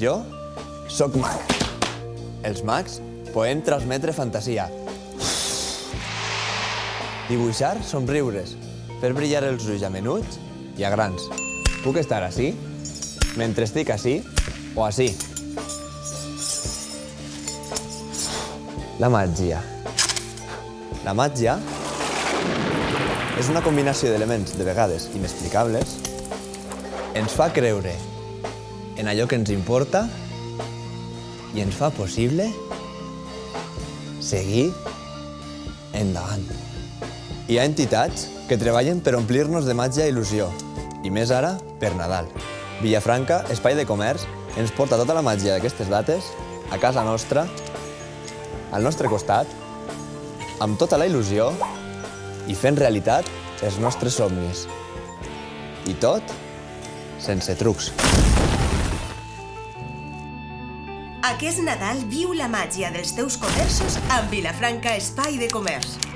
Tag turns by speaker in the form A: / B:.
A: Jo sóc mag. Els mags podem transmetre fantasia. Dibuixar somriures, fer brillar els ulls a menuts i a grans. Puc estar així, mentre estic així o així. La màgia. La màgia és una combinació d'elements, de vegades inexplicables, ens fa creure en allò que ens importa i ens fa possible seguir endavant. Hi ha entitats que treballen per omplir-nos de màgia i il·lusió, i més ara per Nadal. Villafranca, Espai de Comerç, ens porta tota la màgia d'aquestes dates a casa nostra, al nostre costat, amb tota la il·lusió i fent realitat els nostres somnis. I tot sense trucs.
B: Aquest Nadal viu la màgia dels teus comerços amb Vilafranca Espai de Comerç.